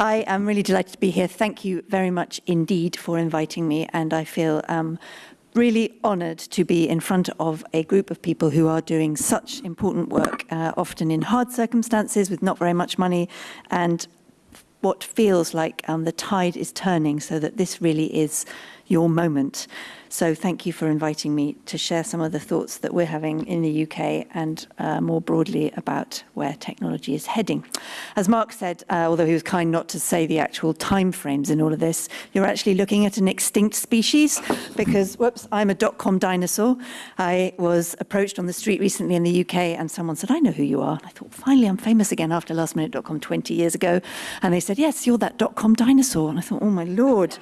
I am really delighted to be here. Thank you very much indeed for inviting me, and I feel um, really honoured to be in front of a group of people who are doing such important work, uh, often in hard circumstances with not very much money, and what feels like um, the tide is turning so that this really is your moment. So thank you for inviting me to share some of the thoughts that we're having in the UK and uh, more broadly about where technology is heading. As Mark said, uh, although he was kind not to say the actual time frames in all of this, you're actually looking at an extinct species because, whoops, I'm a dot-com dinosaur. I was approached on the street recently in the UK and someone said, I know who you are. And I thought, finally, I'm famous again after lastminute.com 20 years ago. And they said, yes, you're that dot-com dinosaur. And I thought, oh my Lord,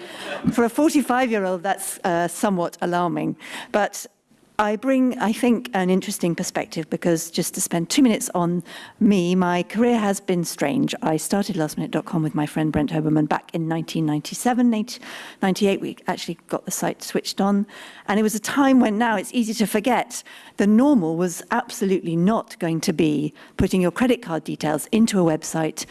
for a 45-year-old, that's uh, somewhat alarming. But I bring, I think, an interesting perspective because just to spend two minutes on me, my career has been strange. I started lastminute.com with my friend Brent Hoberman back in 1997, 98. We actually got the site switched on. And it was a time when now it's easy to forget the normal was absolutely not going to be putting your credit card details into a website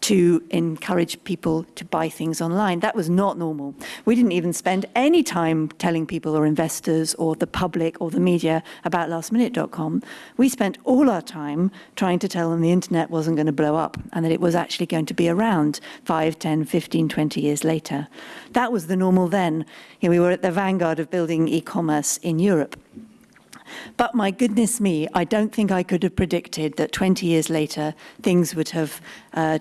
to encourage people to buy things online. That was not normal. We didn't even spend any time telling people or investors or the public or the media about lastminute.com. We spent all our time trying to tell them the internet wasn't going to blow up and that it was actually going to be around 5, 10, 15, 20 years later. That was the normal then. You know, we were at the vanguard of building e-commerce in Europe. But my goodness me, I don't think I could have predicted that 20 years later things would have uh,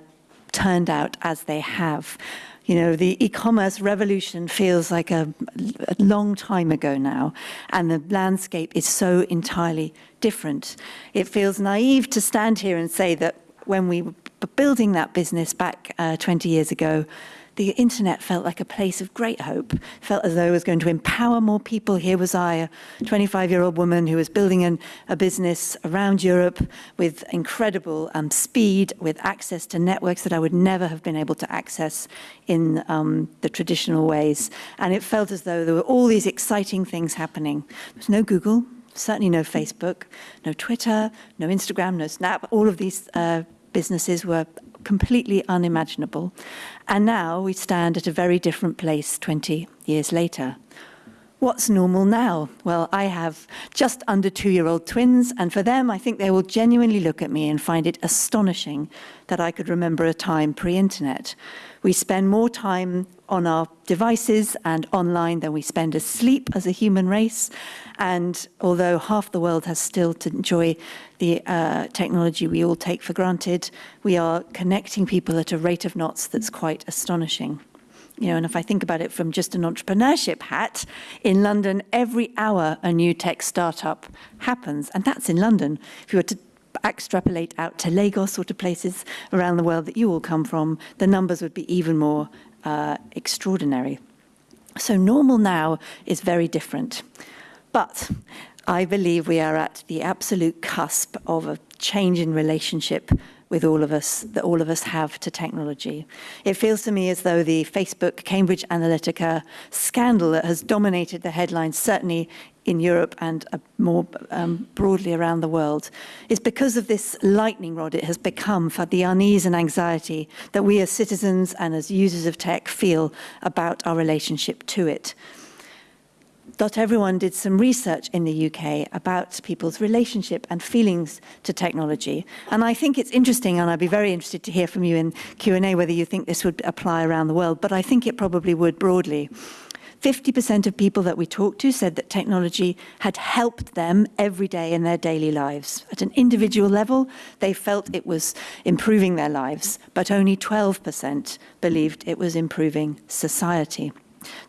turned out as they have. You know, the e-commerce revolution feels like a, a, long time ago now, and the landscape is so entirely different. It feels naive to stand here and say that when we were building that business back uh, 20 years ago, the internet felt like a place of great hope, felt as though it was going to empower more people. Here was I, a 25-year-old woman who was building an, a business around Europe with incredible um, speed, with access to networks that I would never have been able to access in um, the traditional ways. And it felt as though there were all these exciting things happening. There was no Google, certainly no Facebook, no Twitter, no Instagram, no Snap. All of these uh, businesses were completely unimaginable. And now we stand at a very different place 20 years later. What's normal now? Well, I have just under two-year-old twins, and for them, I think they will genuinely look at me and find it astonishing that I could remember a time pre-internet. We spend more time on our devices and online than we spend asleep as a human race. And although half the world has still to enjoy the uh, technology we all take for granted, we are connecting people at a rate of knots that's quite astonishing. You know, and if I think about it from just an entrepreneurship hat, in London, every hour a new tech startup happens, and that's in London. If you were to extrapolate out to Lagos or to places around the world that you all come from, the numbers would be even more uh, extraordinary. So normal now is very different. But I believe we are at the absolute cusp of a change in relationship with all of us, that all of us have to technology. It feels to me as though the Facebook Cambridge Analytica scandal that has dominated the headlines, certainly in Europe and uh, more um, broadly around the world, is because of this lightning rod it has become for the unease and anxiety that we as citizens and as users of tech feel about our relationship to it. Doteveryone did some research in the UK about people's relationship and feelings to technology. And I think it's interesting, and I'd be very interested to hear from you in Q&A whether you think this would apply around the world, but I think it probably would broadly. 50% of people that we talked to said that technology had helped them every day in their daily lives. At an individual level, they felt it was improving their lives, but only 12% believed it was improving society.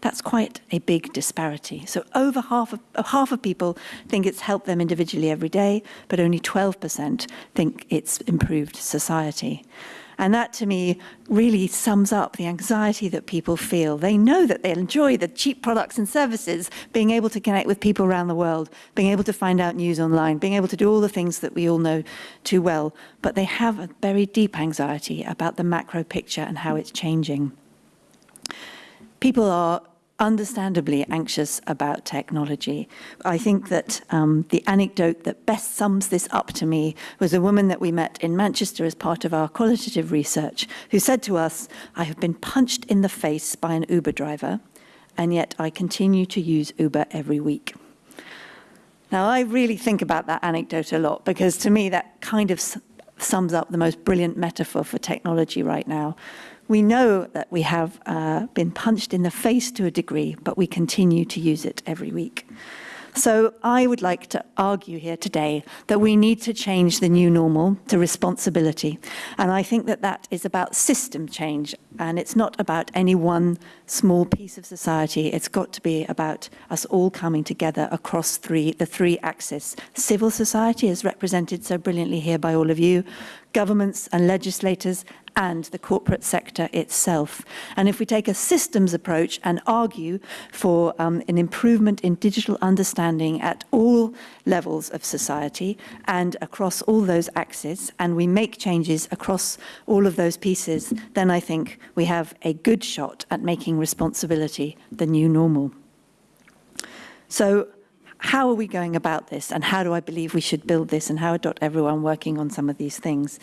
That's quite a big disparity. So over half of, uh, half of people think it's helped them individually every day, but only 12% think it's improved society. And that to me really sums up the anxiety that people feel. They know that they enjoy the cheap products and services, being able to connect with people around the world, being able to find out news online, being able to do all the things that we all know too well. But they have a very deep anxiety about the macro picture and how it's changing people are understandably anxious about technology. I think that um, the anecdote that best sums this up to me was a woman that we met in Manchester as part of our qualitative research who said to us, I have been punched in the face by an Uber driver and yet I continue to use Uber every week. Now, I really think about that anecdote a lot because to me that kind of sums up the most brilliant metaphor for technology right now. We know that we have uh, been punched in the face to a degree, but we continue to use it every week. So I would like to argue here today that we need to change the new normal to responsibility. And I think that that is about system change. And it's not about any one small piece of society. It's got to be about us all coming together across three, the three axes. Civil society is represented so brilliantly here by all of you, governments and legislators and the corporate sector itself. And if we take a systems approach and argue for um, an improvement in digital understanding at all levels of society and across all those axes, and we make changes across all of those pieces, then I think we have a good shot at making responsibility the new normal. So how are we going about this and how do I believe we should build this and how are everyone working on some of these things?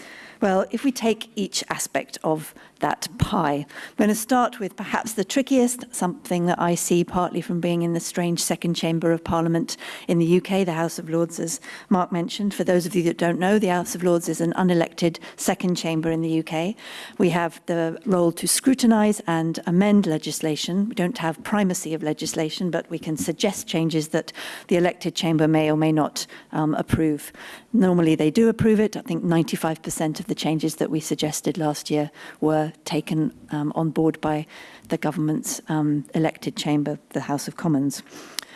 Well, if we take each aspect of that pie, I'm going to start with perhaps the trickiest, something that I see partly from being in the strange second chamber of Parliament in the UK, the House of Lords, as Mark mentioned. For those of you that don't know, the House of Lords is an unelected second chamber in the UK. We have the role to scrutinise and amend legislation. We don't have primacy of legislation, but we can suggest changes that the elected chamber may or may not um, approve. Normally they do approve it. I think 95% of the changes that we suggested last year were taken um, on board by the government's um, elected chamber, the House of Commons.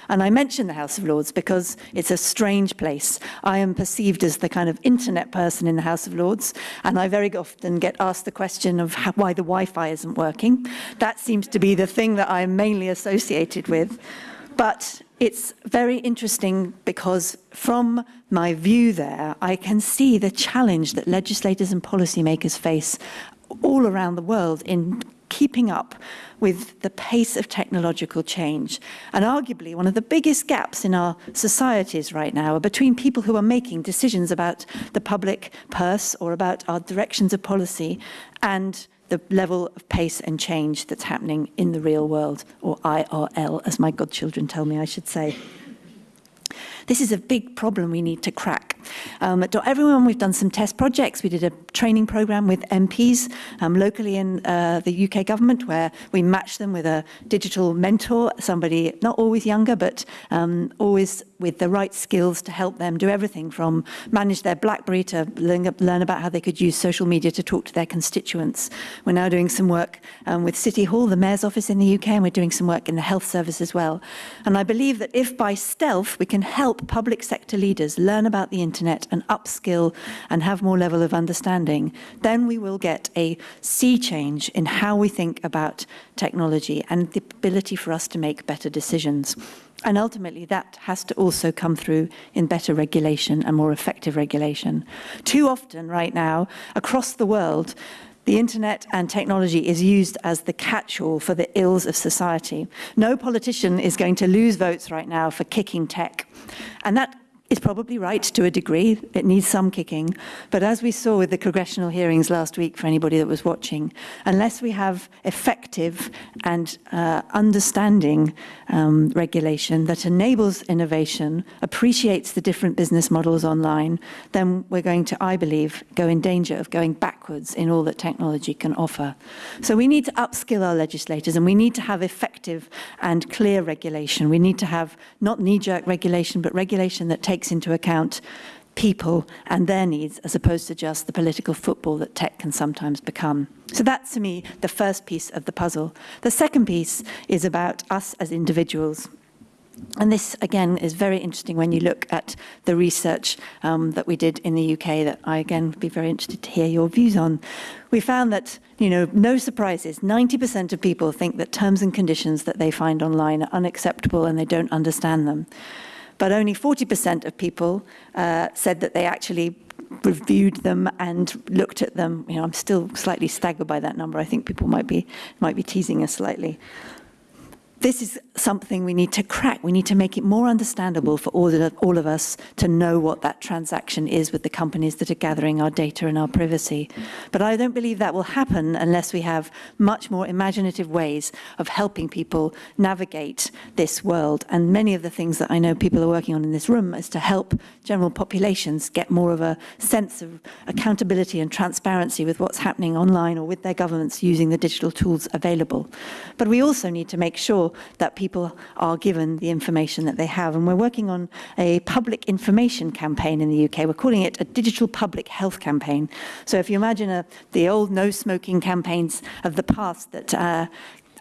And I mention the House of Lords because it's a strange place. I am perceived as the kind of internet person in the House of Lords, and I very often get asked the question of how, why the Wi-Fi isn't working. That seems to be the thing that I'm mainly associated with. But it's very interesting because from my view there, I can see the challenge that legislators and policymakers face all around the world in keeping up with the pace of technological change. And arguably one of the biggest gaps in our societies right now are between people who are making decisions about the public purse or about our directions of policy and the level of pace and change that's happening in the real world, or IRL, as my godchildren tell me I should say. This is a big problem we need to crack. Um, at Everyone, we've done some test projects. We did a training program with MPs um, locally in uh, the UK government where we matched them with a digital mentor, somebody not always younger, but um, always with the right skills to help them do everything from manage their BlackBerry to learn, learn about how they could use social media to talk to their constituents. We're now doing some work um, with City Hall, the Mayor's office in the UK, and we're doing some work in the health service as well. And I believe that if by stealth we can help public sector leaders learn about the internet and upskill and have more level of understanding, then we will get a sea change in how we think about technology and the ability for us to make better decisions. And ultimately, that has to also come through in better regulation and more effective regulation. Too often right now, across the world, the internet and technology is used as the catch-all for the ills of society. No politician is going to lose votes right now for kicking tech. And that is probably right to a degree. It needs some kicking. But as we saw with the congressional hearings last week, for anybody that was watching, unless we have effective and uh, understanding um, regulation that enables innovation, appreciates the different business models online, then we're going to, I believe, go in danger of going backwards in all that technology can offer. So we need to upskill our legislators and we need to have effective and clear regulation. We need to have not knee-jerk regulation, but regulation that takes takes into account people and their needs as opposed to just the political football that tech can sometimes become. So that's, to me, the first piece of the puzzle. The second piece is about us as individuals. And this, again, is very interesting when you look at the research um, that we did in the UK that I, again, would be very interested to hear your views on. We found that, you know, no surprises, 90% of people think that terms and conditions that they find online are unacceptable and they don't understand them but only 40% of people uh, said that they actually reviewed them and looked at them. You know, I'm still slightly staggered by that number. I think people might be might be teasing us slightly. This is something we need to crack. We need to make it more understandable for all of, all of us to know what that transaction is with the companies that are gathering our data and our privacy. But I don't believe that will happen unless we have much more imaginative ways of helping people navigate this world. And many of the things that I know people are working on in this room is to help general populations get more of a sense of accountability and transparency with what's happening online or with their governments using the digital tools available. But we also need to make sure that people are given the information that they have. And we're working on a public information campaign in the UK. We're calling it a digital public health campaign. So if you imagine a, the old no smoking campaigns of the past that uh,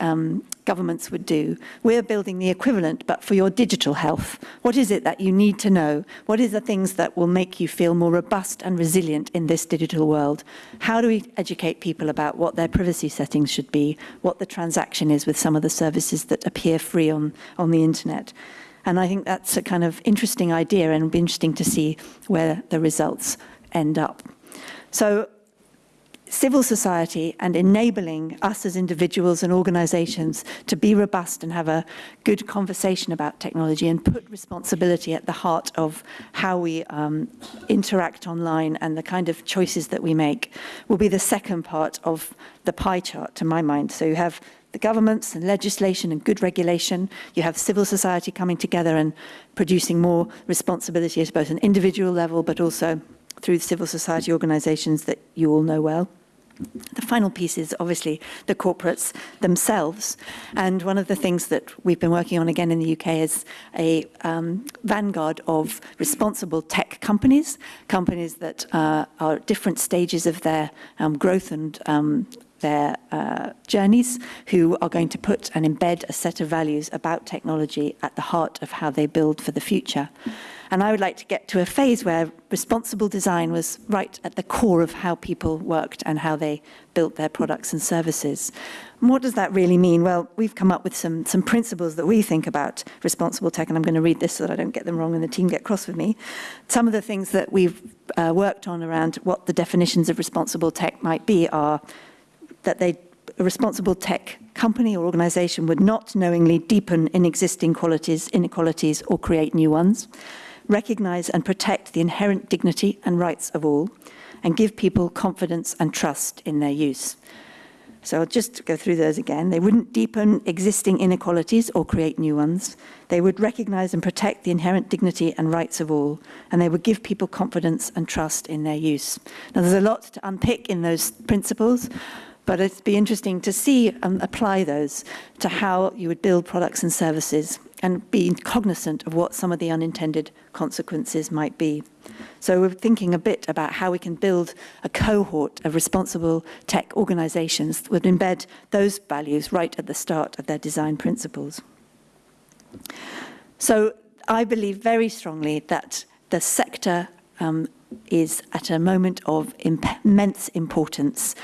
um, governments would do. We're building the equivalent, but for your digital health. What is it that you need to know? What is the things that will make you feel more robust and resilient in this digital world? How do we educate people about what their privacy settings should be, what the transaction is with some of the services that appear free on, on the internet? And I think that's a kind of interesting idea and it'll be interesting to see where the results end up. So civil society and enabling us as individuals and organizations to be robust and have a good conversation about technology and put responsibility at the heart of how we um, interact online and the kind of choices that we make will be the second part of the pie chart to my mind. So you have the governments and legislation and good regulation. You have civil society coming together and producing more responsibility at both an individual level, but also through civil society organizations that you all know well. The final piece is obviously the corporates themselves. And one of the things that we've been working on again in the UK is a um, vanguard of responsible tech companies, companies that uh, are at different stages of their um, growth and um, their uh, journeys, who are going to put and embed a set of values about technology at the heart of how they build for the future. And I would like to get to a phase where responsible design was right at the core of how people worked and how they built their products and services. And what does that really mean? Well, we've come up with some, some principles that we think about responsible tech, and I'm going to read this so that I don't get them wrong and the team get cross with me. Some of the things that we've uh, worked on around what the definitions of responsible tech might be are that they a responsible tech company or organization would not knowingly deepen in existing qualities, inequalities or create new ones recognize and protect the inherent dignity and rights of all, and give people confidence and trust in their use. So I'll just go through those again. They wouldn't deepen existing inequalities or create new ones. They would recognize and protect the inherent dignity and rights of all, and they would give people confidence and trust in their use. Now, there's a lot to unpick in those principles, but it'd be interesting to see and apply those to how you would build products and services and be cognizant of what some of the unintended consequences might be. So we're thinking a bit about how we can build a cohort of responsible tech organizations that would embed those values right at the start of their design principles. So I believe very strongly that the sector um, is at a moment of immense importance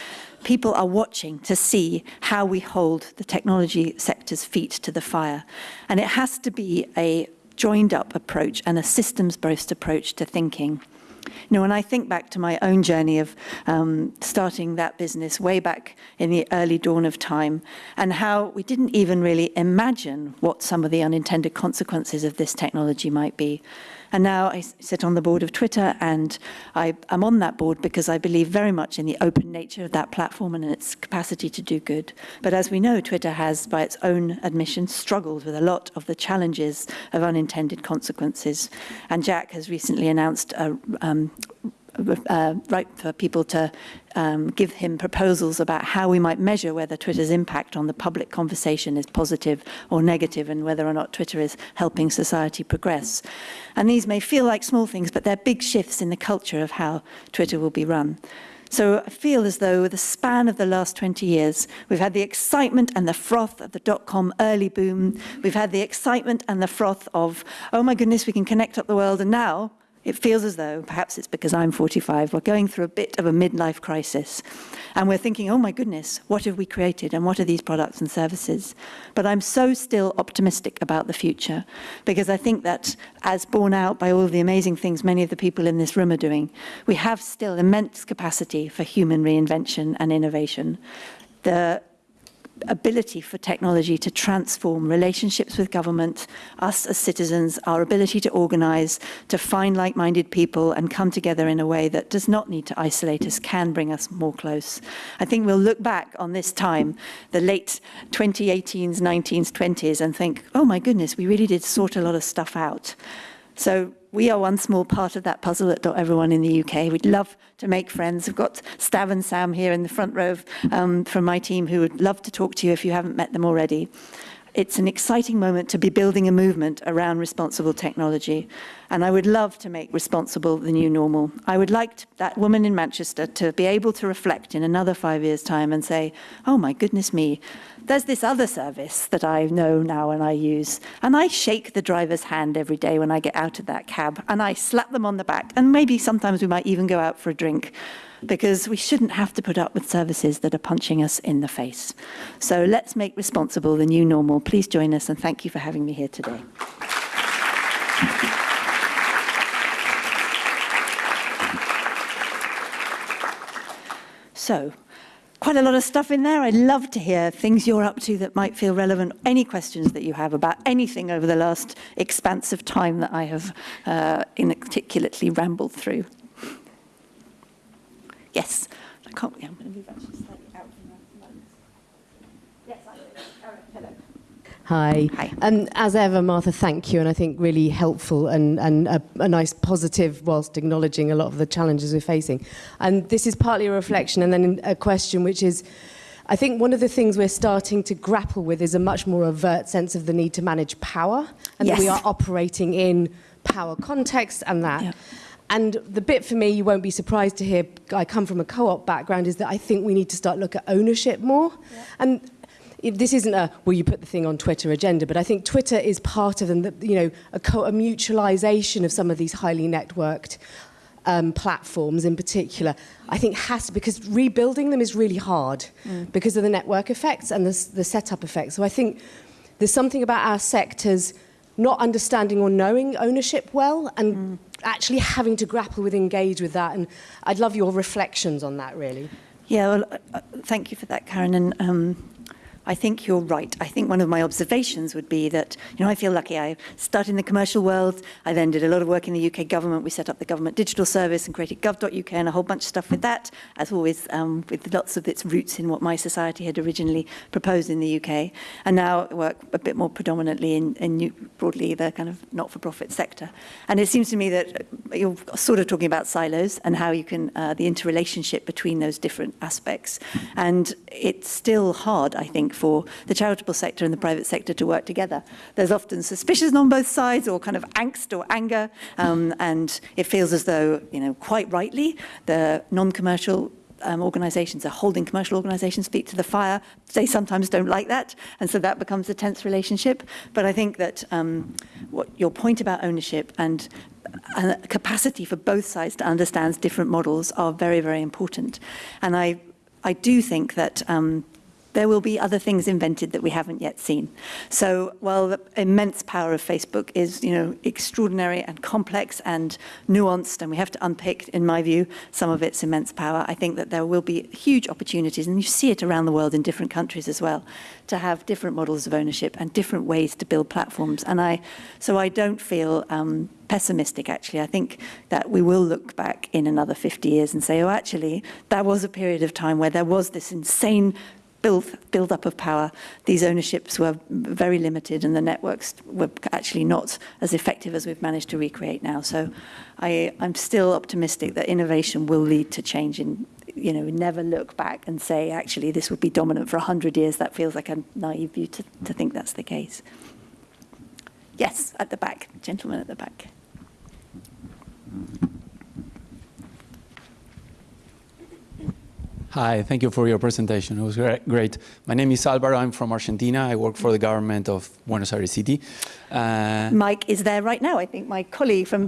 people are watching to see how we hold the technology sector's feet to the fire. And it has to be a joined up approach and a systems-based approach to thinking. You know, when I think back to my own journey of um, starting that business way back in the early dawn of time and how we didn't even really imagine what some of the unintended consequences of this technology might be. And now I sit on the board of Twitter and I, am on that board because I believe very much in the open nature of that platform and its capacity to do good. But as we know, Twitter has, by its own admission, struggled with a lot of the challenges of unintended consequences. And Jack has recently announced a um, uh, right for people to um, give him proposals about how we might measure whether Twitter's impact on the public conversation is positive or negative and whether or not Twitter is helping society progress. And these may feel like small things, but they're big shifts in the culture of how Twitter will be run. So I feel as though the span of the last 20 years, we've had the excitement and the froth of the dot-com early boom. We've had the excitement and the froth of, oh my goodness, we can connect up the world. And now it feels as though, perhaps it's because I'm 45, we're going through a bit of a midlife crisis. And we're thinking, oh my goodness, what have we created and what are these products and services? But I'm so still optimistic about the future because I think that as borne out by all of the amazing things many of the people in this room are doing, we have still immense capacity for human reinvention and innovation. The ability for technology to transform relationships with government, us as citizens, our ability to organize, to find like-minded people and come together in a way that does not need to isolate us, can bring us more close. I think we'll look back on this time, the late 2018s, 19s, 20s, and think, oh my goodness, we really did sort a lot of stuff out. So we are one small part of that puzzle at Doteveryone in the UK. We'd love to make friends. We've got Stav and Sam here in the front row um, from my team who would love to talk to you if you haven't met them already. It's an exciting moment to be building a movement around responsible technology. And I would love to make responsible the new normal. I would like to, that woman in Manchester to be able to reflect in another five years' time and say, oh my goodness me, there's this other service that I know now and I use. And I shake the driver's hand every day when I get out of that cab and I slap them on the back. And maybe sometimes we might even go out for a drink because we shouldn't have to put up with services that are punching us in the face. So let's make responsible the new normal. Please join us and thank you for having me here today. So, quite a lot of stuff in there. I'd love to hear things you're up to that might feel relevant, any questions that you have about anything over the last expansive time that I have uh, inarticulately rambled through. Yes. I can't, yeah, I'm going to move actually slightly out from that. Yes, I will. hello. Hi. Hi. Um, as ever, Martha, thank you, and I think really helpful and, and a, a nice positive whilst acknowledging a lot of the challenges we're facing. And this is partly a reflection and then a question which is, I think one of the things we're starting to grapple with is a much more overt sense of the need to manage power and Yes. that we are operating in power context and that. Yeah. And the bit for me, you won't be surprised to hear, I come from a co-op background, is that I think we need to start look at ownership more. And it- this isn't a, will you put the thing on Twitter agenda, but I think Twitter is part of, and you know, a, co- a mutualization of some of these highly networked um, platforms in particular, I think has to, because rebuilding them is really hard because of the network effects and the, the setup effects. So I think there's something about our sectors not understanding or knowing ownership well and mm. actually having to grapple with engage with that and I'd love your reflections on that really. Yeah, well, uh, uh thank you for that, Karen. And um, I think you're right. I think one of my observations would be that, you know, I feel lucky. I started in the commercial world. I then did a lot of work in the UK government. We set up the government digital service and created gov.uk and a whole bunch of stuff with that, as always, um, with lots of its roots in what mySociety had originally proposed in the UK. And now work a bit more predominantly in, in new, broadly the kind of not-for-profit sector. And it seems to me that you're sort of talking about silos and how you can, uh, the interrelationship between those different aspects. And it's still hard, I think, for the charitable sector and the private sector to work together. There's often suspicion on both sides or kind of angst or anger. Um, and it feels as though, you know, quite rightly, the non-commercial um, organisations are holding commercial organisations feet to the fire. They sometimes don't like that, and so that becomes a tense relationship. But I think that um, what your point about ownership and a capacity for both sides to understand different models are very, very important. And I, I do think that um, there will be other things invented that we haven't yet seen. So while the immense power of Facebook is, you know, extraordinary and complex and nuanced, and we have to unpick, in my view, some of its immense power, I think that there will be huge opportunities, and you see it around the world in different countries as well, to have different models of ownership and different ways to build platforms. And I, so I don't feel um, pessimistic, actually. I think that we will look back in another 50 years and say, oh, actually, that was a period of time where there was this insane build, build up of power. These ownerships were very limited and the networks were actually not as effective as we've managed to recreate now. So I, I'm still optimistic that innovation will lead to change in, you know, we never look back and say, actually, this would be dominant for 100 years. That feels like a naive view to, to think that's the case. Yes, at the back, gentleman at the back. Hi, thank you for your presentation. It was great. My name is Alvaro. I'm from Argentina. I work for the government of Buenos Aires City. Uh, Mike is there right now. I think my colleague from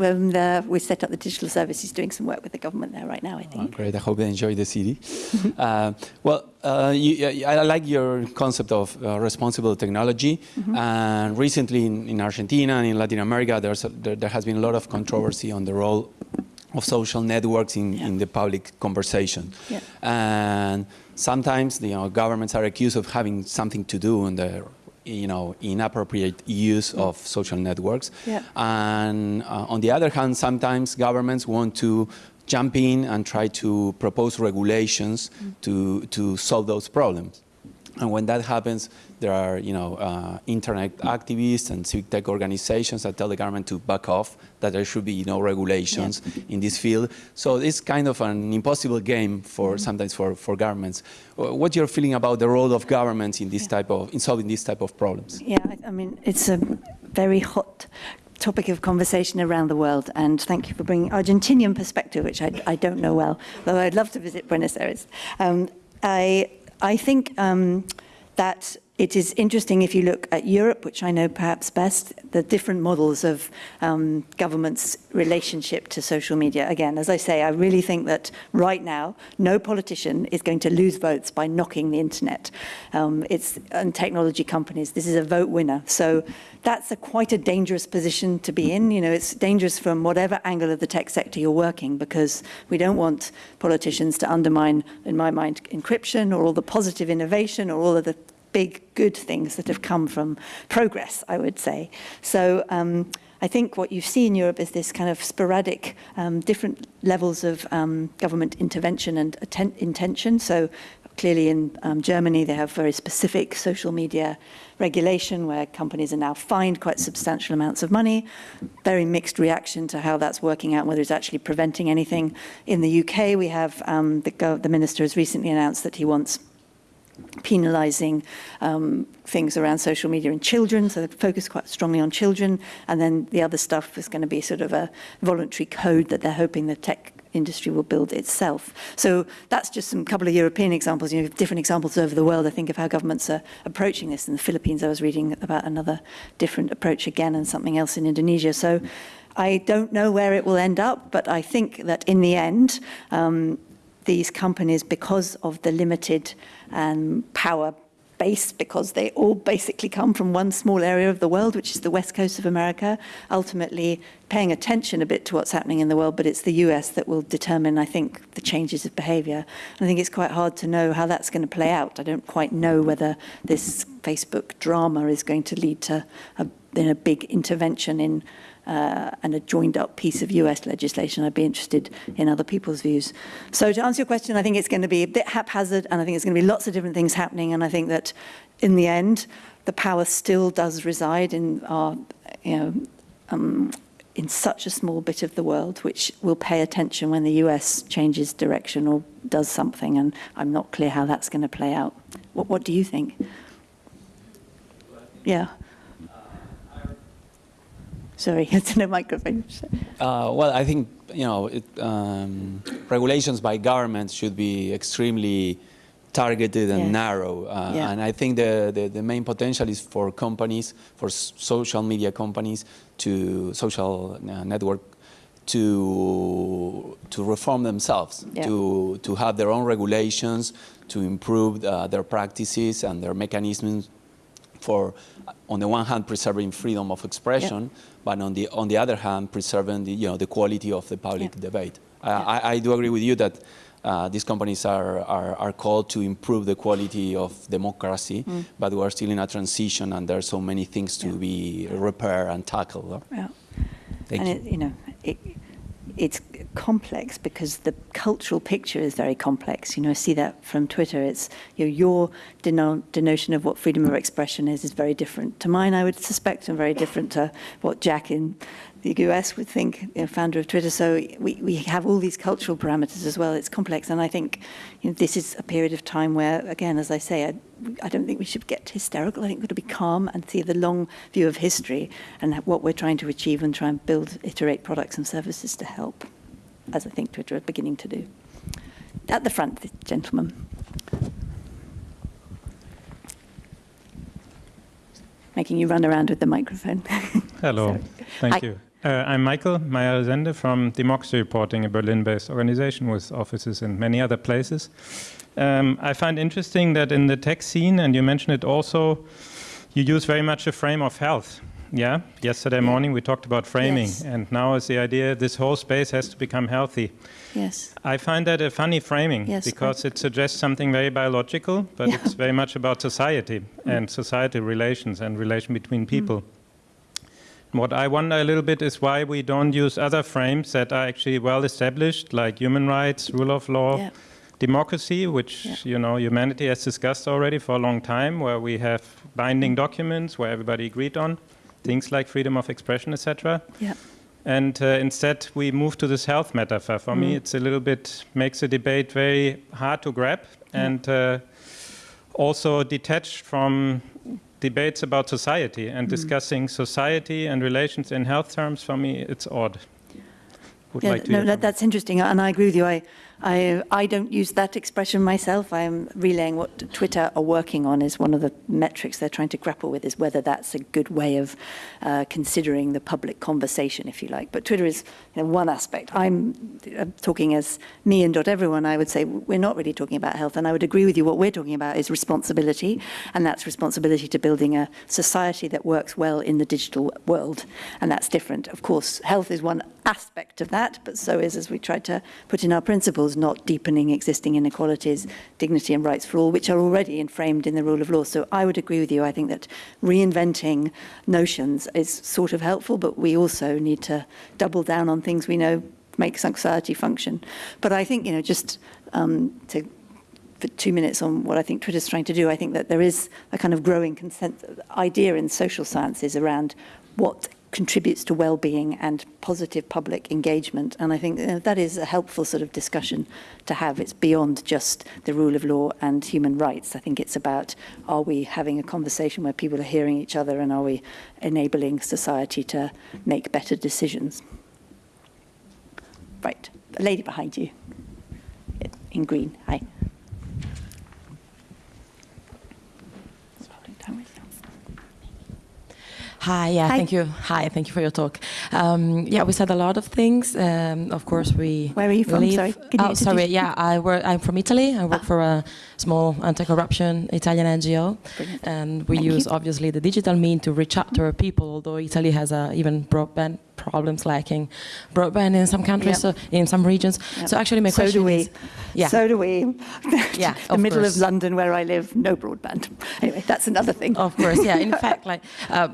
um, the, we set up the digital service. He's doing some work with the government there right now, I oh, think. great. I hope they enjoy the city. uh, well, uh, you, I I like your concept of uh, responsible technology. And recently in, in Argentina and in Latin America, there's a, there, there has been a lot of controversy on the role of social networks in, Yeah. in the public conversation. Yeah. And sometimes you know, governments are accused of having something to do in the you know, inappropriate use of social networks. Yeah. And uh, on the other hand, sometimes governments want to jump in and try to propose regulations to, to solve those problems. And when that happens, there are, you know, uh, internet activists and civic tech organizations that tell the government to back off, that there should be no regulations in this field. So it's kind of an impossible game for sometimes for, for governments. Uh, What you're feeling about the role of governments in this type of, in solving this type of problems? Yeah, I, I mean, it's a very hot topic of conversation around the world, and thank you for bringing Argentinian perspective, which I, I don't know well, though I'd love to visit Buenos Aires. Um, I, I think um, that it is interesting if you look at Europe, which I know perhaps best, the different models of um, government's relationship to social media. Again, as I say, I really think that right now, no politician is going to lose votes by knocking the internet. Um, it's and technology companies. This is a vote winner. So that's a quite a dangerous position to be in. You know, it's dangerous from whatever angle of the tech sector you're working because we don't want politicians to undermine, in my mind, encryption or all the positive innovation or all of the big good things that have come from progress, I would say. So um, I think what you see in Europe is this kind of sporadic, um, different levels of um, government intervention and intention. So clearly in um, Germany, they have very specific social media regulation where companies are now fined quite substantial amounts of money. Very mixed reaction to how that's working out, whether it's actually preventing anything. In the UK, we have um, the, the minister has recently announced that he wants penalising um, things around social media and children, so they focus quite strongly on children. And then the other stuff is going to be sort of a voluntary code that they're hoping the tech industry will build itself. So that's just some couple of European examples. You know, different examples over the world, I think, of how governments are approaching this. In the Philippines, I was reading about another different approach again and something else in Indonesia. So I don't know where it will end up, but I think that in the end, um, these companies, because of the limited um, power base, because they all basically come from one small area of the world, which is the west coast of America, ultimately paying attention a bit to what's happening in the world, but it's the US that will determine, I think, the changes of behavior. I think it's quite hard to know how that's going to play out. I don't quite know whether this Facebook drama is going to lead to a, in a big intervention in uh, and a joined up piece of US legislation. I'd be interested in other people's views. So to answer your question, I think it's going to be a bit haphazard and I think it's going to be lots of different things happening. And I think that in the end, the power still does reside in our, you know, um, in such a small bit of the world, which will pay attention when the US changes direction or does something. And I'm not clear how that's going to play out. What, what do you think? Yeah. Sorry, it's no microphone. Uh, well, I think you know it, um, regulations by governments should be extremely targeted and Yes. narrow, uh, Yeah. and I think the, the, the main potential is for companies, for s- social media companies, to social uh, network to to reform themselves, Yeah. to to have their own regulations, to improve uh, their practices and their mechanisms for, on the one hand, preserving freedom of expression, but on the on the other hand, preserving the you know the quality of the public Yeah. debate. Uh, I, I do agree with you that uh, these companies are, are are called to improve the quality of democracy, but we are still in a transition, and there are so many things to be repaired and tackled. Yeah. Thank and you. It, you know, it, it's complex because the cultural picture is very complex. You know, I see that from Twitter. It's you know, your deno- denotion of what freedom of expression is is very different to mine. I would suspect, and very different to what Jack in the US would think, you know, founder of Twitter. So we, we have all these cultural parameters as well. It's complex, and I think you know, this is a period of time where, again, as I say, I, I don't think we should get hysterical. I think we've got to be calm and see the long view of history and what we're trying to achieve and try and build, iterate products and services to help, as I think Twitter are beginning to do. At the front, the gentleman. Making you run around with the microphone. Hello, thank Hi. you. Uh, I'm Michael Meyer-Resende from Democracy Reporting, a Berlin-based organization with offices in many other places. Um, I find interesting that in the tech scene, and you mentioned it also, you use very much a frame of health. Yeah, yesterday morning we talked about framing, Yes. and now is the idea this whole space has to become healthy. Yes. I find that a funny framing Yes, because it suggests something very biological, but Yeah. Mm. it's very much about society and society relations and relation between people. What I wonder a little bit is why we don't use other frames that are actually well established, like human rights, rule of law, Yeah. democracy, which Yeah. you know humanity has discussed already for a long time, where we have binding documents where everybody agreed on things like freedom of expression, etc. Yeah. And uh, instead, we move to this health metaphor. For me, Mm. it's a little bit makes the debate very hard to grab, and uh, also detached from debates about society and Mm. discussing society and relations in health terms. For me, it's odd. Would Yeah, like to no, that, that's interesting, and I agree with you. I, I, I don't use that expression myself. I'm relaying what Twitter are working on is one of the metrics they're trying to grapple with is whether that's a good way of uh, considering the public conversation, if you like. But Twitter is you know, one aspect. I'm uh, talking as me and Doteveryone. I would say we're not really talking about health, and I would agree with you. What we're talking about is responsibility, and that's responsibility to building a society that works well in the digital world, and that's different. Of course, health is one aspect of that, but so is, as we tried to put in our principles, not deepening existing inequalities, dignity and rights for all, which are already inframed in the rule of law. So I would agree with you. I think that reinventing notions is sort of helpful, but we also need to double down on things we know make society function. But I think, you know, just um, to for two minutes on what I think Twitter's trying to do. I think that there is a kind of growing consent idea in social sciences around what contributes to well-being and positive public engagement. And I think uh, that is a helpful sort of discussion to have. It's beyond just the rule of law and human rights. I think it's about are we having a conversation where people are hearing each other and are we enabling society to make better decisions? Right, the lady behind you in green. Hi. Hi, yeah, Hi. thank you. Hi, thank you for your talk. Um, yeah, we said a lot of things. Um, of course, we. Where are you from? live- Sorry, can oh, sorry. Yeah, I work. I'm from Italy. I work Ah. for a small anti-corruption Italian NGO, Brilliant. and we Thank use you. obviously the digital mean to reach out to our people. Although Italy has uh, even broadband problems, lacking broadband in some countries, Yep. so in some regions. Yep. So actually, my so question do we. is, yeah. So do we. Yeah, the of middle course. of London where I live, no broadband. Anyway, that's another thing. Of course, yeah. In fact, like, uh,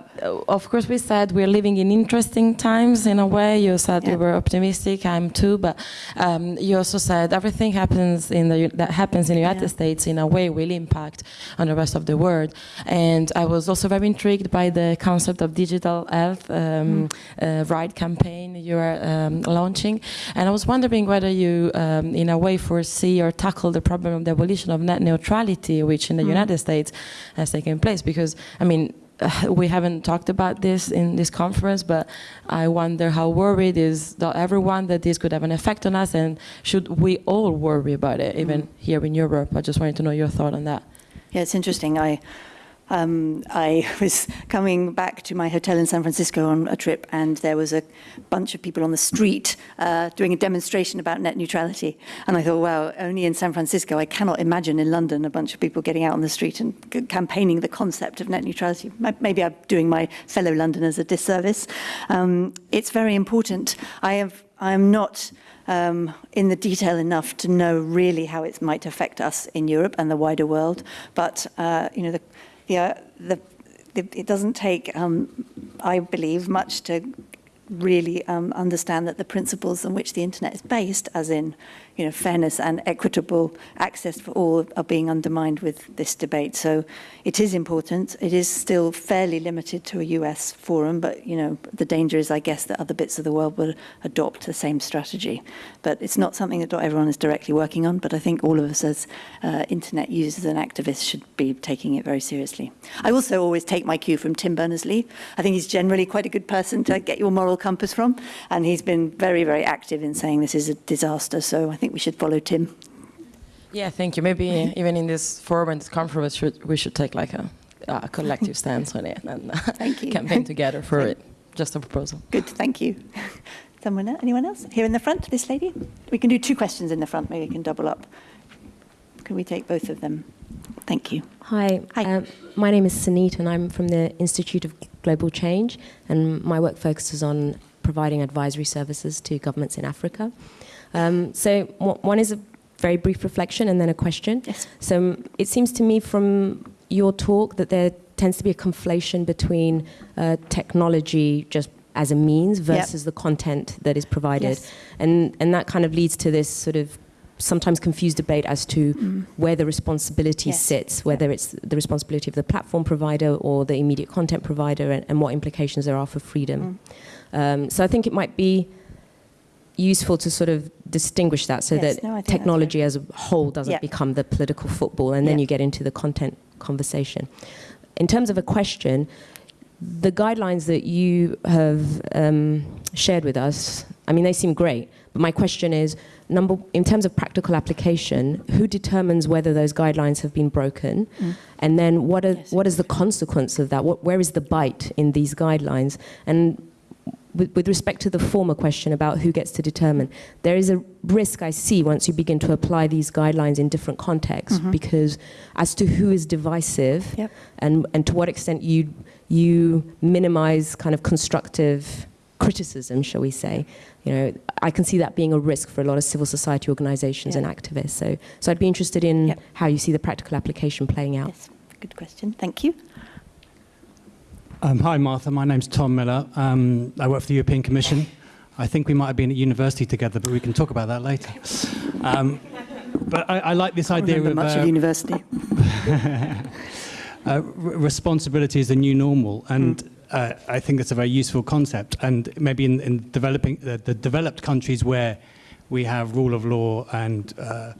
of course, we said we're living in interesting times in a way. You said Yeah. we were optimistic. I'm too, but um, you also said everything happens in the that happens in the United Yeah. States in a way will impact on the rest of the world. And I was also very intrigued by the concept of digital health um, uh, right campaign you are um, launching, and I was wondering whether you, um, in a way, foresee or tackle the problem of the abolition of net neutrality, which in the United States has taken place. Because I mean, we haven't talked about this in this conference, but I wonder how worried is everyone that this could have an effect on us, and should we all worry about it, even here in Europe? I just wanted to know your thought on that. Yeah, it's interesting. I um, I was coming back to my hotel in San Francisco on a trip, and there was a bunch of people on the street uh, doing a demonstration about net neutrality. And I thought, wow, only in San Francisco. I cannot imagine in London a bunch of people getting out on the street and campaigning the concept of net neutrality. Maybe I'm doing my fellow Londoners a disservice. Um, it's very important. I have. I'm not um, in the detail enough to know really how it might affect us in Europe and the wider world. But uh, you know, the, uh, the, the, it doesn't take, um, I believe, much to really um, understand that the principles on which the internet is based, as in you know, fairness and equitable access for all, are being undermined with this debate. So it is important. It is still fairly limited to a US forum, but you know, the danger is, I guess, that other bits of the world will adopt the same strategy. But it's not something that everyone is directly working on. But I think all of us, as uh, internet users and activists, should be taking it very seriously. I also always take my cue from Tim Berners-Lee. I think he's generally quite a good person to get your moral compass from, and he's been very, very active in saying this is a disaster. So I think we should follow Tim. Yeah, thank you. Maybe even in this forum and this conference, should, we should take like a, a collective stance on it and uh, Thank you. campaign together for it. Just a proposal. Good, thank you. Someone else? Anyone else? Here in the front, this lady? We can do two questions in the front, maybe we can double up. can we take both of them? Thank you. Hi, Hi. Um, my name is Sunit, and I'm from the Institute of Global Change, and my work focuses on providing advisory services to governments in Africa. Um, so one is a very brief reflection and then a question. Yes. So um, it seems to me from your talk that there tends to be a conflation between uh, technology just as a means versus the content that is provided. Yes. And, and that kind of leads to this sort of sometimes confused debate as to where the responsibility Mm. Yes. sits, whether it's the responsibility of the platform provider or the immediate content provider, and, and what implications there are for freedom. Mm. Um, so I think it might be useful to sort of distinguish that so Yes, that no, technology as a whole doesn't Yeah. become the political football, and then Yeah. you get into the content conversation. In terms of a question, the guidelines that you have um, shared with us, I mean, they seem great. But my question is, number, in terms of practical application, who determines whether those guidelines have been broken? And then what, are, Yes. what is the consequence of that? What, where is the bite in these guidelines? And with, with respect to the former question about who gets to determine, there is a risk I see once you begin to apply these guidelines in different contexts mm-hmm. because as to who is divisive Yep. and, and to what extent you, you minimize kind of constructive criticism, shall we say, you know, I can see that being a risk for a lot of civil society organizations Yeah. and activists. So, so I'd be interested in Yep. how you see the practical application playing out. Yes, good question. Thank you. Um, hi, Martha. My name's Tom Miller. Um, I work for the European Commission. I think we might have been at university together, but we can talk about that later. Um, but I, I like this I idea of much uh, of university. uh, r- responsibility is the new normal, and uh, I think that's a very useful concept. And maybe in, in developing uh, the developed countries where we have rule of law and uh,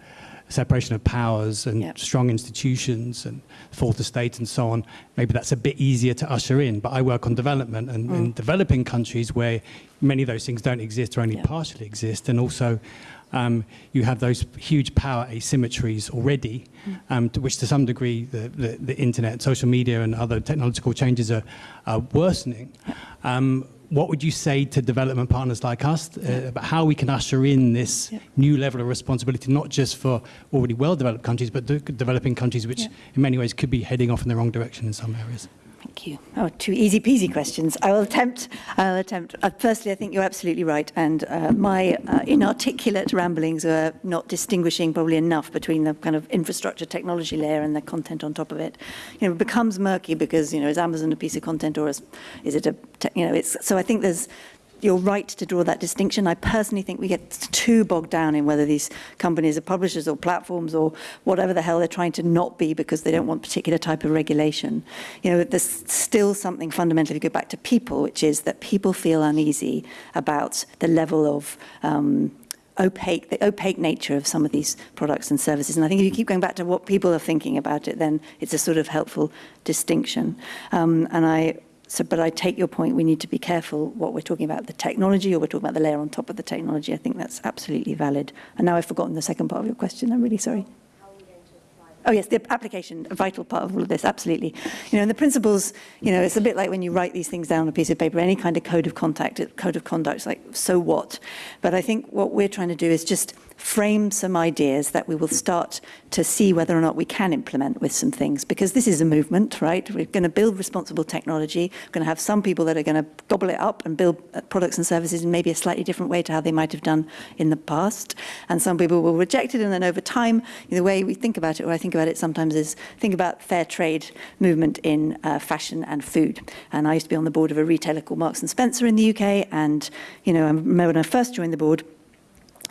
separation of powers and Yep. strong institutions and fourth estate and so on, maybe that's a bit easier to usher in. But I work on development and in developing countries where many of those things don't exist or only Yep. partially exist, and also um, you have those huge power asymmetries already, um, to which to some degree the, the, the internet, social media, and other technological changes are, are worsening. Um, what would you say to development partners like us uh, about how we can usher in this Yeah. new level of responsibility, not just for already well-developed countries, but de- developing countries which, Yeah. in many ways, could be heading off in the wrong direction in some areas? Thank you. Oh, two easy peasy questions. I will attempt. I'll attempt. Uh, firstly, I think you're absolutely right, and uh, my uh, inarticulate ramblings are not distinguishing probably enough between the kind of infrastructure technology layer and the content on top of it. You know, it becomes murky because you know is Amazon a piece of content or is, is it a you know it's so I think there's you're right to draw that distinction. I personally think we get too bogged down in whether these companies are publishers or platforms or whatever the hell they're trying to not be because they don't want particular type of regulation. You know, there's still something fundamentally, if you go back to people, which is that people feel uneasy about the level of um, opaque, the opaque nature of some of these products and services. And I think if you keep going back to what people are thinking about it, then it's a sort of helpful distinction. Um, and I, so, but I take your point, we need to be careful what we're talking about, the technology or we're talking about the layer on top of the technology. I think that's absolutely valid. And now I've forgotten the second part of your question. I'm really sorry. Oh yes, the application, a vital part of all of this, absolutely. You know, and the principles, you know, it's a bit like when you write these things down on a piece of paper, any kind of code of contact, code of conduct, it's like, so what? But I think what we're trying to do is just frame some ideas that we will start to see whether or not we can implement with some things, because this is a movement, right? We're going to build responsible technology. We're going to have some people that are going to gobble it up and build uh, products and services in maybe a slightly different way to how they might have done in the past. And some people will reject it, and then over time, the way we think about it, or I think about it sometimes, is think about fair trade movement in uh, fashion and food. And I used to be on the board of a retailer called Marks and Spencer in the UK, and you know, I remember when I first joined the board,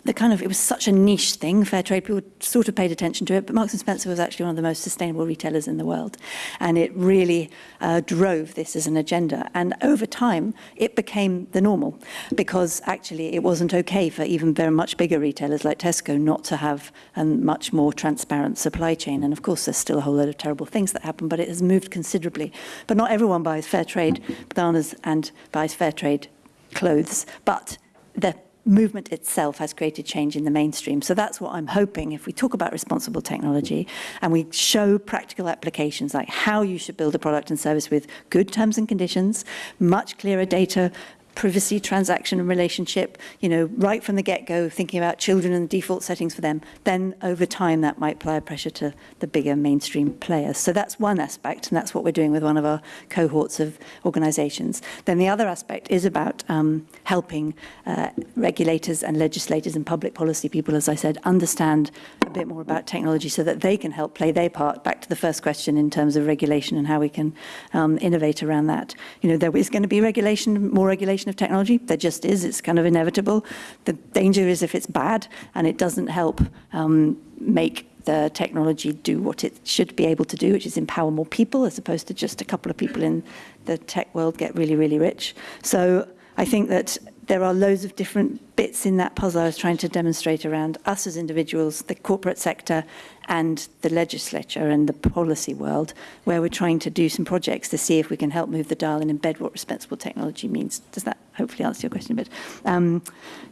the kind of it was such a niche thing fair trade people sort of paid attention to it but marks and spencer was actually one of the most sustainable retailers in the world. And it really uh, drove this as an agenda. And over time it became the normal because actually it wasn't okay for even very much bigger retailers like tesco not to have a much more transparent supply chain. And of course there's still a whole lot of terrible things that happen but it has moved considerably. But not everyone buys fair trade bananas and buys fair trade clothes but the movement itself has created change in the mainstream. So that's what I'm hoping if we talk about responsible technology and we show practical applications like how you should build a product and service with good terms and conditions, much clearer data privacy, transaction and relationship, you know, right from the get-go, thinking about children and default settings for them, then over time that might apply pressure to the bigger mainstream players. So that's one aspect, and that's what we're doing with one of our cohorts of organizations. Then the other aspect is about um, helping uh, regulators and legislators and public policy people, as I said, understand a bit more about technology so that they can help play their part. Back to the first question in terms of regulation and how we can um, innovate around that. You know, there is going to be regulation, more regulation of technology. There just is. It's kind of inevitable. The danger is if it's bad and it doesn't help um, make the technology do what it should be able to do, which is empower more people as opposed to just a couple of people in the tech world get really, really rich. So I think that there are loads of different bits in that puzzle I was trying to demonstrate around us as individuals, the corporate sector, and the legislature and the policy world, where we're trying to do some projects to see if we can help move the dial and embed what responsible technology means. Does that hopefully answer your question a bit? Um,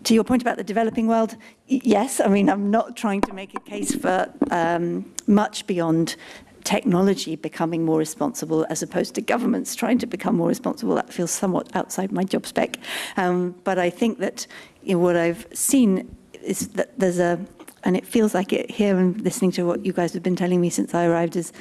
to your point about the developing world, yes, I mean, I'm not trying to make a case for um, much beyond technology becoming more responsible as opposed to governments trying to become more responsible. That feels somewhat outside my job spec. Um, but I think that you know, what I've seen is that there's a, and it feels like it here and listening to what you guys have been telling me since I arrived is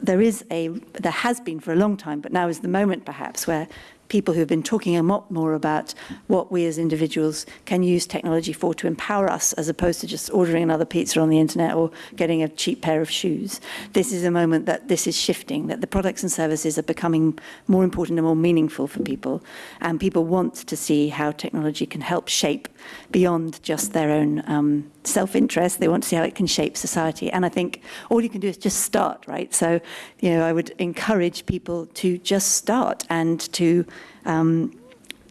there is a, there has been for a long time, but now is the moment perhaps where people who've been talking a lot more about what we as individuals can use technology for to empower us as opposed to just ordering another pizza on the internet or getting a cheap pair of shoes. This is a moment that this is shifting, that the products and services are becoming more important and more meaningful for people. And people want to see how technology can help shape beyond just their own um, self-interest. They want to see how it can shape society. And I think all you can do is just start, right? So, you know, I would encourage people to just start and to um,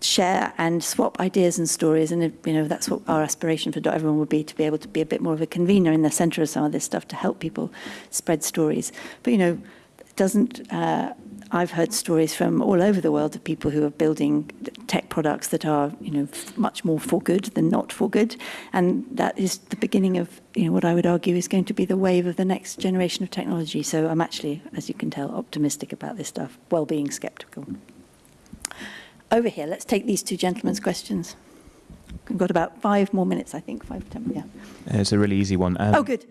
share and swap ideas and stories. And, you know, that's what our aspiration for Everyone would be, to be able to be a bit more of a convener in the center of some of this stuff to help people spread stories. But, you know, it doesn't... Uh, I've heard stories from all over the world of people who are building tech products that are, you know, much more for good than not for good. And that is the beginning of, you know, what I would argue is going to be the wave of the next generation of technology. So I'm actually, as you can tell, optimistic about this stuff, while being skeptical. Over here, let's take these two gentlemen's questions. We've got about five more minutes, I think, five, ten, yeah. It's a really easy one. Um, oh, good.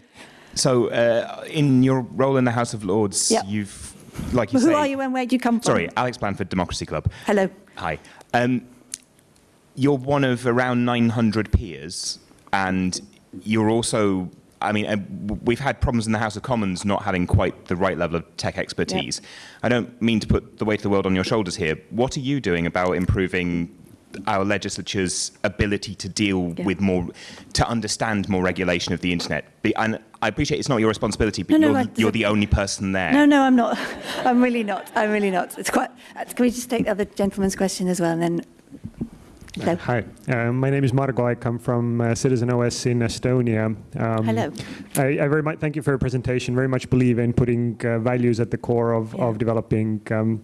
So, uh, in your role in the House of Lords, yep. you've like you Who say, are you and where do you come from? Sorry, Alex Blanford, Democracy Club. Hello. Hi. Um, you're one of around 900 peers, and you're also. I mean, we've had problems in the House of Commons not having quite the right level of tech expertise. Yep. I don't mean to put the weight of the world on your shoulders here. What are you doing about improving our legislature's ability to deal yeah. with more, to understand more regulation of the internet? And I appreciate it's not your responsibility, but no, no, you're, you're the only person there. No, no, I'm not. I'm really not. I'm really not. It's quite. Uh, can we just take the other gentleman's question as well, and then Hello. Uh, hi, uh, my name is Margo. I come from uh, Citizen OS in Estonia. Um, Hello. I, I, very much thank you for your presentation. Very much believe in putting uh, values at the core of, yeah. of developing um,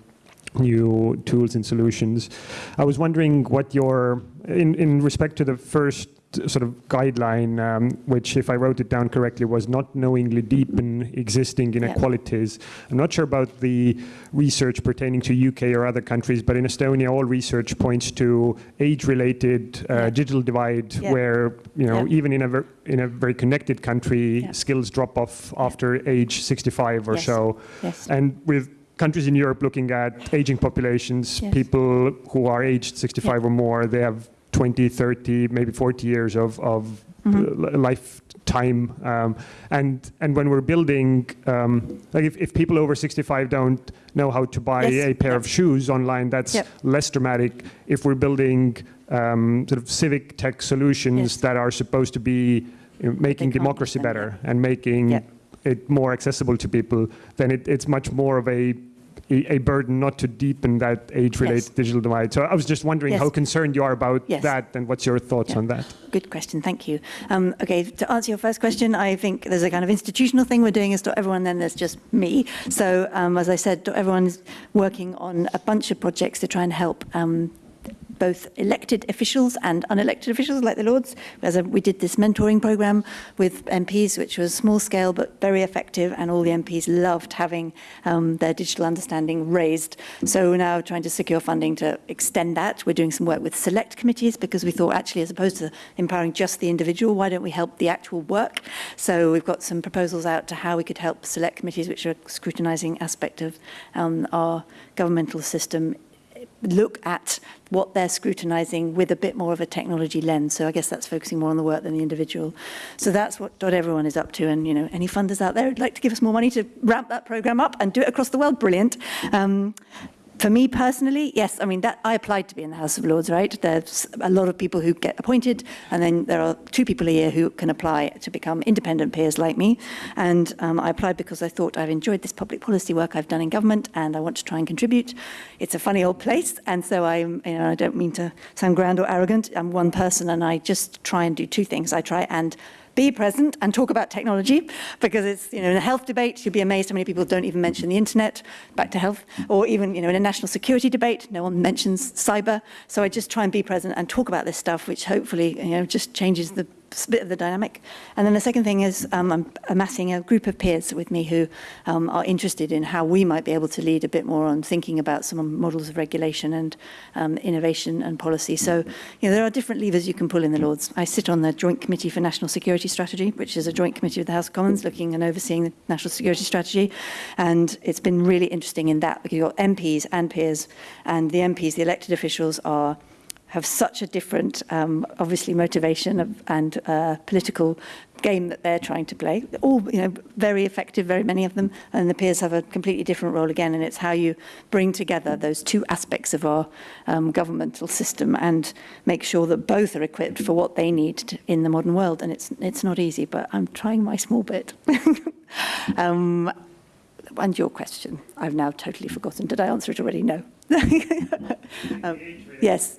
new tools and solutions. I was wondering what your, in, in respect to the first sort of guideline, um, which, if I wrote it down correctly, was not knowingly deepen existing inequalities. Yeah. I'm not sure about the research pertaining to UK or other countries, but in Estonia, all research points to age-related uh, yeah. digital divide, yeah. where you know even in a in a very connected country, skills drop off after age 65 or yes. so, yes. and with countries in Europe looking at aging populations, yes. people who are aged 65 or more, they have 20, 30, maybe 40 years of, of mm -hmm. lifetime. Um, and, and when we're building, um, like if, if people over 65 don't know how to buy yes. a pair yep. of shoes online, that's yep. less dramatic. If we're building um, sort of civic tech solutions yes. that are supposed to be you know, making democracy better and making yep. it more accessible to people, then it, it's much more of a a, burden not to deepen that age-related yes. digital divide. So I was just wondering yes. how concerned you are about yes. that and what's your thoughts yeah. on that? Good question, thank you. Um, okay, to answer your first question, I think there's a kind of institutional thing we're doing as Everyone, then there's just me. So um, as I said, Everyone's working on a bunch of projects to try and help um, both elected officials and unelected officials like the Lords. As we did this mentoring program with MPs, which was small scale but very effective, and all the MPs loved having um, their digital understanding raised. So we're now trying to secure funding to extend that. We're doing some work with select committees because we thought actually as opposed to empowering just the individual, why don't we help the actual work? So we've got some proposals out to how we could help select committees, which are a scrutinising aspect of um, our governmental system look at what they're scrutinizing with a bit more of a technology lens. So I guess that's focusing more on the work than the individual. So that's what Doteveryone is up to. And, you know, any funders out there who'd like to give us more money to ramp that program up and do it across the world, brilliant. Um, for me personally, yes, I mean, that I applied to be in the House of Lords, right? There's a lot of people who get appointed, and then there are two people a year who can apply to become independent peers like me. And um, I applied because I thought I've enjoyed this public policy work I've done in government, and I want to try and contribute. It's a funny old place, and so I'm, you know, I don't mean to sound grand or arrogant. I'm one person, and I just try and do two things. I try and be present and talk about technology because it's, you know, in a health debate, you'd be amazed how many people don't even mention the internet, back to health, or even, you know, in a national security debate, no one mentions cyber. So I just try and be present and talk about this stuff, which hopefully, you know, just changes the bit of the dynamic. And then the second thing is um, I'm amassing a group of peers with me who um, are interested in how we might be able to lead a bit more on thinking about some models of regulation and um, innovation and policy. So, you know, there are different levers you can pull in the Lords. I sit on the Joint Committee for National Security Strategy, which is a joint committee of the House of Commons looking and overseeing the national security strategy. And it's been really interesting in that because you've got MPs and peers, and the MPs, the elected officials, are have such a different, um, obviously, motivation of, and uh, political game that they're trying to play. All, you know, very effective, very many of them, and the peers have a completely different role again, and it's how you bring together those two aspects of our um, governmental system and make sure that both are equipped for what they need to, in the modern world, and it's, it's not easy, but I'm trying my small bit. um, and your question, I've now totally forgotten. Did I answer it already? No. um, yes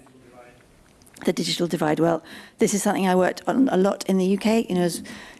the digital divide. Well, this is something I worked on a lot in the UK. You know,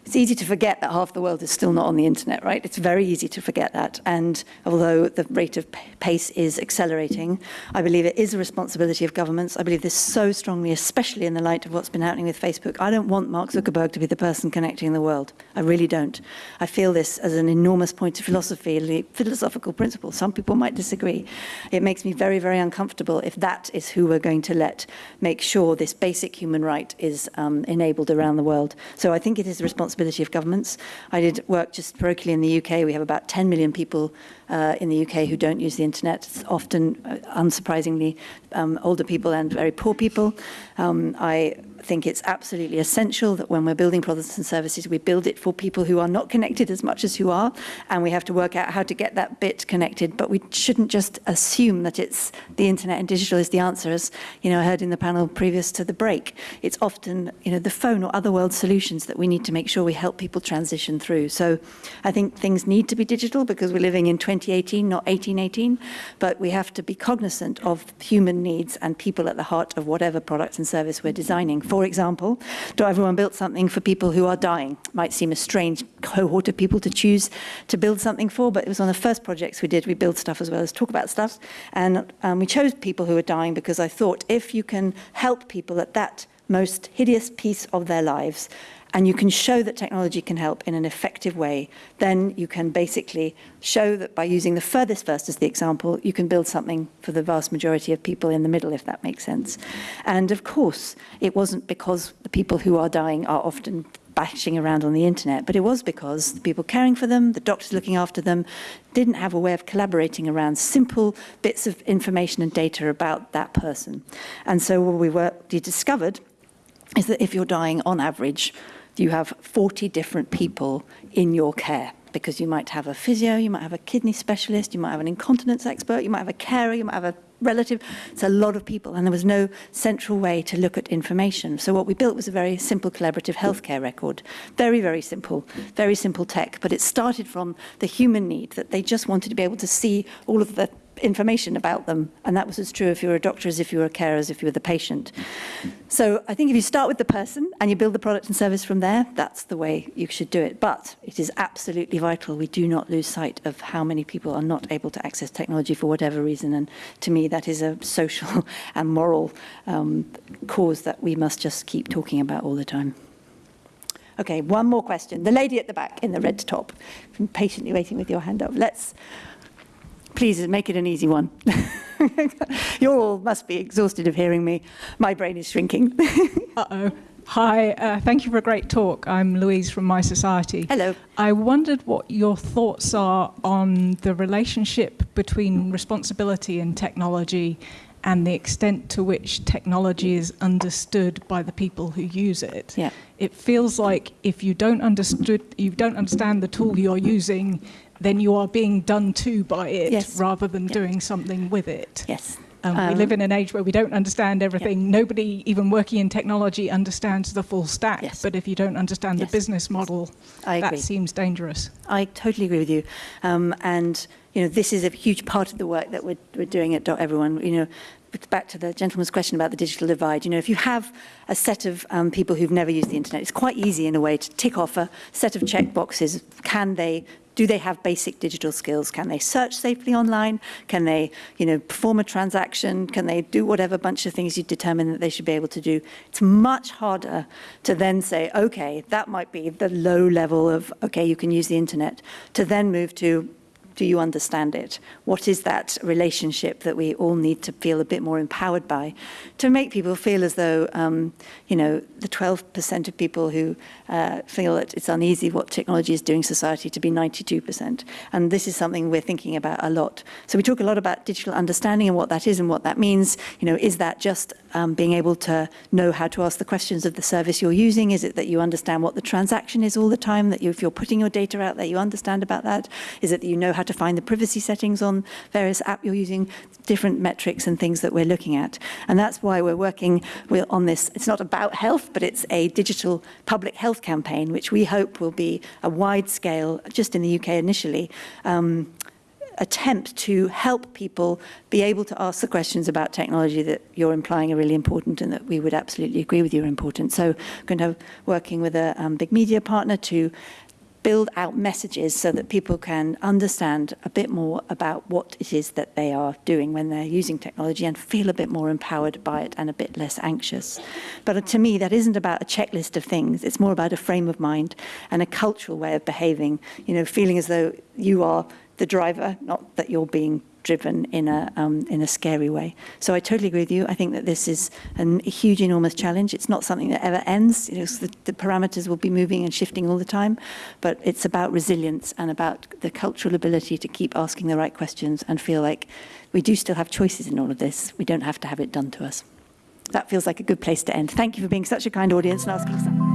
it's easy to forget that half the world is still not on the internet, right? It's very easy to forget that. And although the rate of pace is accelerating, I believe it is a responsibility of governments. I believe this so strongly, especially in the light of what's been happening with Facebook. I don't want Mark Zuckerberg to be the person connecting the world. I really don't. I feel this as an enormous point of philosophy, philosophical principle. Some people might disagree. It makes me very, very uncomfortable if that is who we're going to let make sure this basic human right is um, enabled around the world. So I think it is a responsibility responsibility of governments. I did work just parochially in the UK. We have about 10 million people uh, in the UK who don't use the internet. It's often, uh, unsurprisingly, um, older people and very poor people. Um, I think it's absolutely essential that when we're building products and services, we build it for people who are not connected as much as who are, and we have to work out how to get that bit connected. But we shouldn't just assume that it's the internet and digital is the answer, as you know, I heard in the panel previous to the break. It's often you know the phone or other world solutions that we need to make sure we help people transition through. So I think things need to be digital because we're living in 2018, not 1818, but we have to be cognizant of human needs and people at the heart of whatever products and service we're designing. For example, Doteveryone built something for people who are dying. Might seem a strange cohort of people to choose to build something for, but it was one of the first projects we did. We build stuff as well as talk about stuff. And um, we chose people who are dying because I thought if you can help people at that most hideous piece of their lives and you can show that technology can help in an effective way, then you can basically show that by using the furthest first as the example, you can build something for the vast majority of people in the middle, if that makes sense. And of course, it wasn't because the people who are dying are often bashing around on the internet, but it was because the people caring for them, the doctors looking after them, didn't have a way of collaborating around simple bits of information and data about that person. And so what we, were, we discovered is that if you're dying on average you have 40 different people in your care because you might have a physio, you might have a kidney specialist, you might have an incontinence expert, you might have a carer, you might have a relative. It's a lot of people, and there was no central way to look at information. So what we built was a very simple collaborative healthcare record. Very, very simple, very simple tech, but it started from the human need that they just wanted to be able to see all of the information about them. And that was as true if you were a doctor as if you were a carer, as if you were the patient. So I think if you start with the person and you build the product and service from there, that's the way you should do it. But it is absolutely vital we do not lose sight of how many people are not able to access technology for whatever reason. And to me, that is a social and moral um, cause that we must just keep talking about all the time. Okay, one more question. The lady at the back in the red top, patiently waiting with your hand up. Let's, please make it an easy one. you all must be exhausted of hearing me. My brain is shrinking. Uh-oh. Hi, uh, thank you for a great talk. I'm Louise from mySociety. Hello. I wondered what your thoughts are on the relationship between responsibility and technology and the extent to which technology is understood by the people who use it. Yeah. It feels like if you don't understood, you don't understand the tool you're using, then you are being done to by it Yes. rather than Yeah. doing something with it. yes. Um, we Um, live in an age where we don't understand everything. Nobody, even working in technology, understands the full stack. Yes. But if you don't understand Yes. the business model, I agree. that seems dangerous. I totally agree with you. Um, and, you know, this is a huge part of the work that we're, we're doing at Doteveryone. You know, back to the gentleman's question about the digital divide. You know, if you have a set of um, people who've never used the internet, it's quite easy in a way to tick off a set of check boxes. Can they do they have basic digital skills? Can they search safely online? Can they, you know, perform a transaction? Can they do whatever bunch of things you determine that they should be able to do? It's much harder to then say, okay, that might be the low level of, okay, you can use the internet, to then move to, do you understand it? What is that relationship that we all need to feel a bit more empowered by to make people feel as though, um, you know, the 12% of people who uh, feel that it's uneasy what technology is doing society to be 92%. And this is something we're thinking about a lot. So we talk a lot about digital understanding and what that is and what that means. You know, is that just um, being able to know how to ask the questions of the service you're using? Is it that you understand what the transaction is all the time, that you, if you're putting your data out there, you understand about that? Is it that you know how to find the privacy settings on various app you're using, different metrics and things that we're looking at? And that's why we're working on this. It's not about health, but it's a digital public health campaign, which we hope will be a wide scale, just in the UK initially, um, attempt to help people be able to ask the questions about technology that you're implying are really important and that we would absolutely agree with you are important. So I'm going to working with a um, big media partner to build out messages so that people can understand a bit more about what it is that they are doing when they're using technology and feel a bit more empowered by it and a bit less anxious. But to me, that isn't about a checklist of things. It's more about a frame of mind and a cultural way of behaving, you know, feeling as though you are the driver, not that you're being driven in a um, in a scary way. So I totally agree with you. I think that this is an, a huge, enormous challenge. It's not something that ever ends. You know, the, the parameters will be moving and shifting all the time, but it's about resilience and about the cultural ability to keep asking the right questions and feel like we do still have choices in all of this. We don't have to have it done to us. That feels like a good place to end. Thank you for being such a kind audience and asking.